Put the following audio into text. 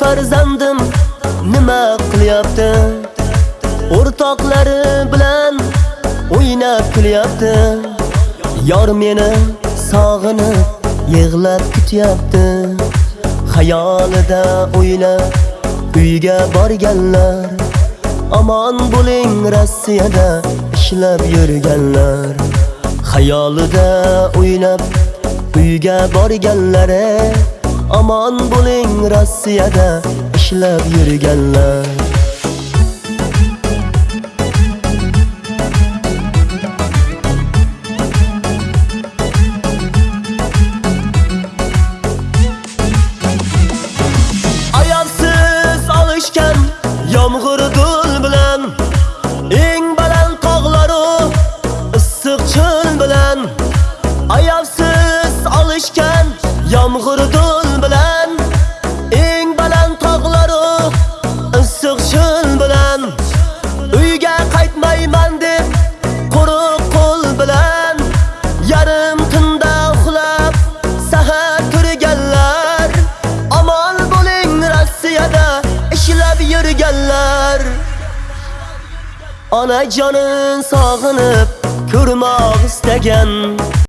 farzandim. Nima qilyapti? O'rtoqlari bilan o'ynab kulyapti yor meni sog'inib yig'lab kutyapti xayolida o'ylab uyga borganlar. Omon bo'ling Rossiyada ishlab yurganlar. Xayolida o'ylab uyga borganlari. Aman bo'ling Rossiyada ishlab yurganlar. Ayovsiz olishgan yomg'ir dul bilan eng baland tog'laru issiq cho'l bilan ayovsiz olishgan yomg'ir dul ishlab yurganlar. Ona jonin sog'inib ko'rmoq istagan.